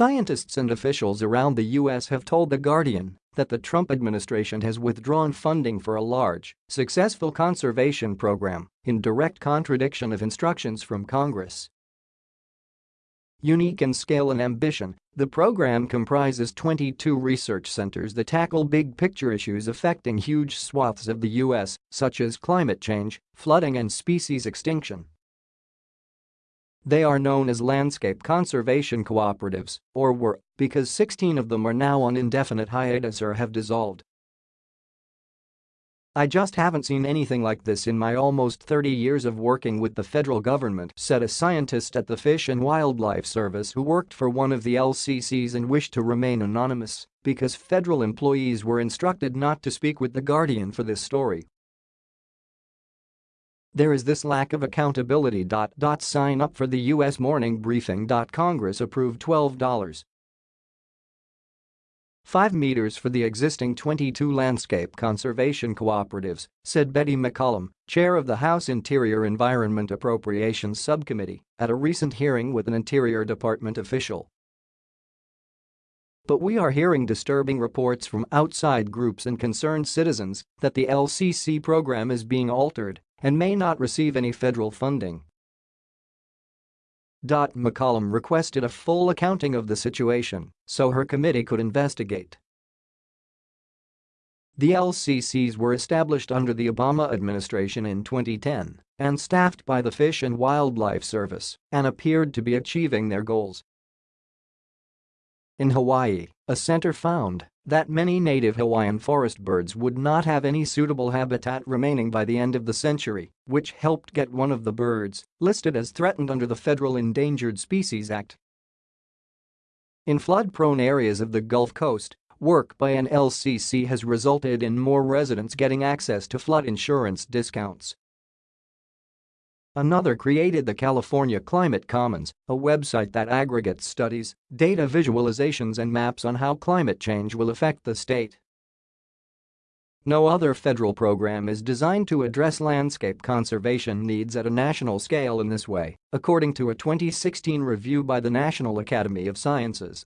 Scientists and officials around the U.S. have told The Guardian that the Trump administration has withdrawn funding for a large, successful conservation program in direct contradiction of instructions from Congress. Unique in scale and ambition, the program comprises 22 research centers that tackle big-picture issues affecting huge swaths of the U.S., such as climate change, flooding and species extinction. They are known as landscape conservation cooperatives, or were, because 16 of them are now on indefinite hiatus or have dissolved. I just haven't seen anything like this in my almost 30 years of working with the federal government, said a scientist at the Fish and Wildlife Service who worked for one of the LCCs and wished to remain anonymous because federal employees were instructed not to speak with The Guardian for this story. There is this lack of accountability. Sign up for the U.S. morning briefing. Congress approved $12. 5 meters for the existing 22 landscape conservation cooperatives, said Betty McCollum, chair of the House Interior Environment Appropriations Subcommittee, at a recent hearing with an Interior Department official. But we are hearing disturbing reports from outside groups and concerned citizens that the LCC program is being altered and may not receive any federal funding. McCollum requested a full accounting of the situation so her committee could investigate. The LCCs were established under the Obama administration in 2010 and staffed by the Fish and Wildlife Service and appeared to be achieving their goals. In Hawaii, a center found that many native Hawaiian forest birds would not have any suitable habitat remaining by the end of the century, which helped get one of the birds listed as threatened under the Federal Endangered Species Act. In flood-prone areas of the Gulf Coast, work by an LCC has resulted in more residents getting access to flood insurance discounts Another created the California Climate Commons, a website that aggregates studies, data visualizations and maps on how climate change will affect the state. No other federal program is designed to address landscape conservation needs at a national scale in this way, according to a 2016 review by the National Academy of Sciences.